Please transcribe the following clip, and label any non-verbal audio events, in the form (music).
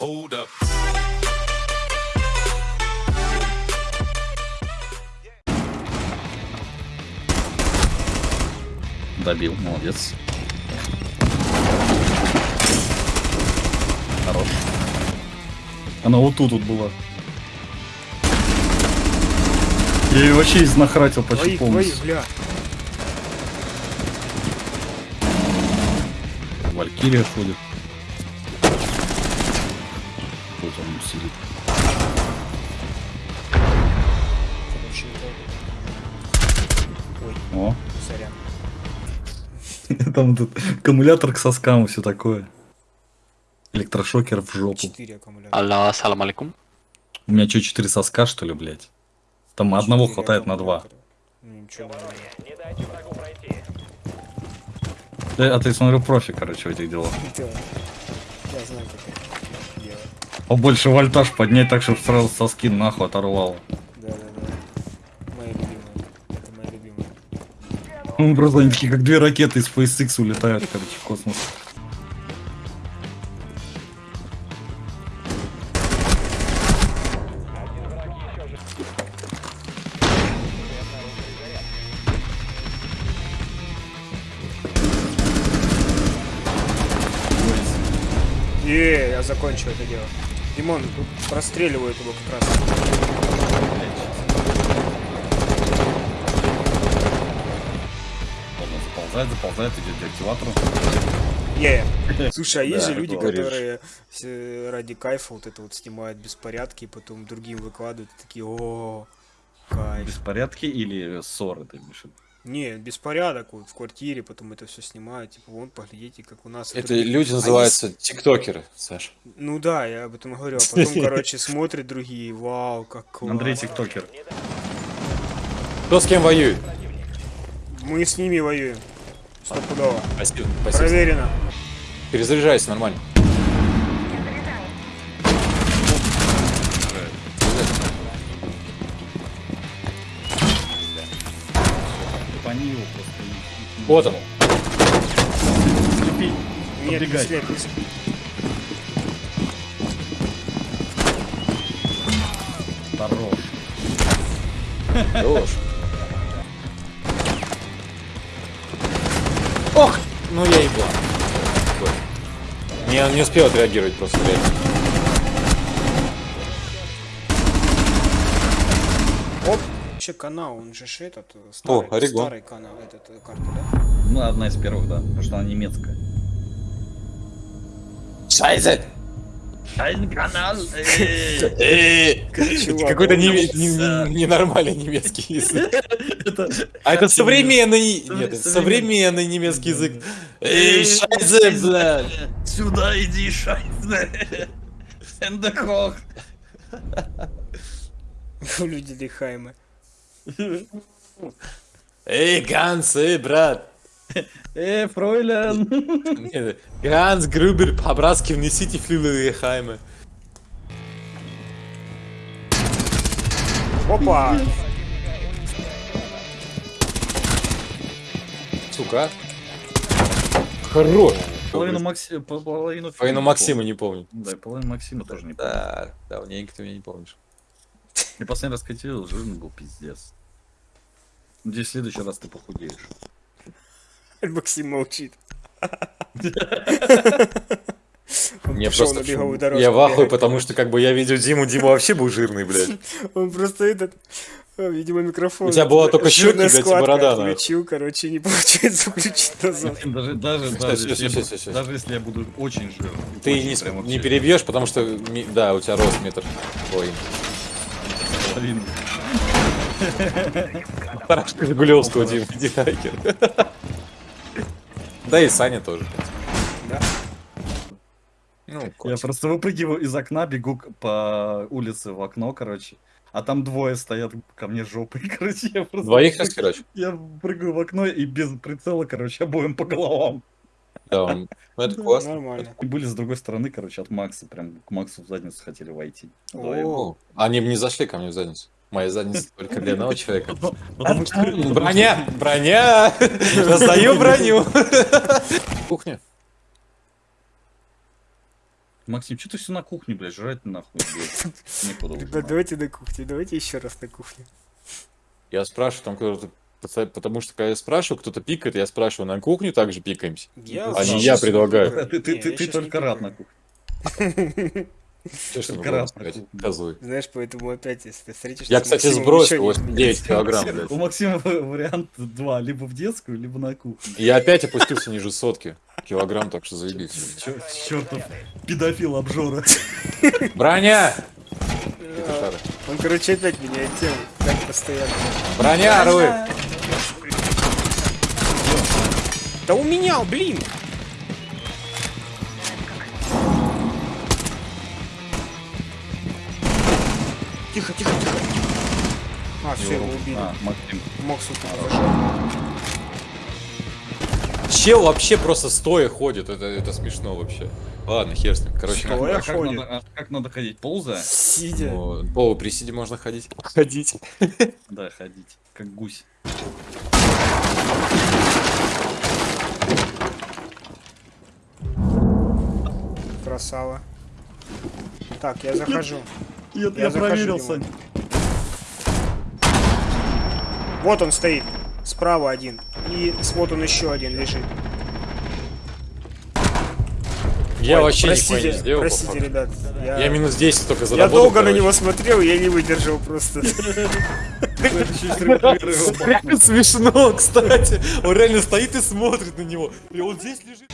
Hold up. Добил, молодец. Хорош. Она вот тут вот была. Я ее вообще изнахратил почти Твоих, твоих, полностью. бля. Валькирия ходит. Вот он сидит. Ой, О, сорян. (laughs) там тут аккумулятор к соскам и все такое. Электрошокер в жопу. Четыре аккумулятора. Алло, ассалам алейкум. У меня что, 4 соска, что ли, блядь? Там одного хватает на два. Ну, ничего. Э, А ты, смотрю, профи, короче, в этих делах. Да. Я знаю, как. Побольше вольтаж поднять так, чтобы сразу соски нахуй оторвало. Да, да, да. Моя любимая. Это моя любимая. Ну, просто они такие, как две ракеты из SpaceX улетают, короче, в космос. Е, я закончил это дело. Димон, тут простреливают его как раз. Ладно, заползает, заползает, идет к активатору. Е. (laughs) Слушай, а есть Да, же люди, говоришь. которые э, ради кайфа вот это вот снимают беспорядки, и потом другим выкладывают, такие, о, кайф. Беспорядки или ссоры, ты имеешь? Не, беспорядок вот в квартире, потом это все снимают, типа, вон, поглядите, как у нас. Это другие». люди А называются тиктокеры, Саш. Ну да, я об этом говорю, а потом, (laughs) короче, смотрят другие, вау, как класс. Андрей Тиктокер. Кто с кем воюет? Мы с ними воюем. Стопудово. Спасибо, спасибо. Проверено. Перезаряжайся нормально. Они его просто... и- и- Вот он. Слепи. Нет, не слеп, не слеп. Хорош. Хорош. Ох! Ну я ебал. Не, он не успел отреагировать просто, блядь. Оп. Че канал, он же этот э, старый, Орегон. старый канал, этот э, карта, да? Ну, одна из первых, да. Потому что она немецкая. Шайзе! Ein канал. (laughs) Чувак, Какой-то ненормальный немецкий (laughs) язык. Это... А это современный... Современный. Нет, это современный немецкий язык. Эй, шайзе, блядь! Сюда иди, шайзе. Эндехох. (laughs) Люди Лихаймы. Эй, Ганс, эй, брат! Э, фройлен. Ганс Грубер, по-братски внесите флюлы Хайме. Опа! Сука. Хорош. Половину Максима... Половину... Половину Максима не помню. Да, и половину Максима тоже не помню. Да, давненько ты меня не помнишь. Я последний раз катил, жирный был пиздец. Надеюсь, в следующий раз ты похудеешь. Максим молчит. Мне просто я в ахуе, потому что как бы я видел Диму, Дима вообще был жирный, блядь. Он просто этот, э, видимо, микрофон. У тебя была только щеки, блядь, и борода. Отключил, короче, не получается (laughs) включить назад. Даже, даже, если, я даже если буду очень жирным. Ты не, не перебьешь, потому что, да, у тебя рост метр. Ой. Половину. Парашка Жигулевского, Дима, иди нахер. Да и Саня тоже. Да. Ну, Я просто выпрыгиваю из окна, бегу по улице в окно, короче. А там двое стоят ко мне жопой, (laughs) короче. Я просто... Двоих раскирать? Я прыгаю в окно и без прицела, короче, обоим по головам. Да, он- ну это классно. Нормально. Были с другой стороны, короче, от Макса. Прям к Максу в задницу хотели войти. О, Они не зашли ко мне в задницу. Моя задница (laughs) только для одного человека. Потому что- Броня! Броня! Раздаю броню! (laughs) Кухня. Максим, что ты все на кухне, блядь, жрать нахуй, блядь. Ребят, (laughs) давайте на кухне, давайте еще раз на кухне. Я спрашиваю, там кто-то... Потому что когда я спрашиваю, кто-то пикает, я спрашиваю, на кухню также пикаемся? Я А не я предлагаю. Ты, ты, Не, ты, я ты только рад на кухне. Только на кухне. Знаешь, поэтому опять, если ты встретишься Я, кстати, сбросил ничего не 89 изменится. килограмм, (laughs) У. Максима вариант два, либо в детскую, либо на кухню. Я опять опустился ниже сотки килограмм, так что заебись. Чертов педофил обжора. Броня! А, Он, короче, опять меняет тему, так постоянно. Броня, Руй! Да у меня, блин! Тихо, тихо, тихо. А, все, его убили. А, Максим. Зажать. Чел вообще просто стоя ходит, это, это смешно вообще. Ладно, хер с ним. Короче, А как ходит. надо, а как надо ходить? Ползая? Сидя. О, По присиде можно ходить. Ходить. Да, ходить. Как гусь. Красава. Так, я захожу. Я, Я захожу. Сань. Вот он стоит. Справа один. И вот он еще один лежит. Я Ой, вообще простите, нихуя не сделал. Простите, ребят. Я, Я минус 10 только я заработал. долго на короче. него смотрел, я не выдержал просто. (laughs) Смешно, кстати. Он реально стоит и смотрит на него. И он здесь лежит.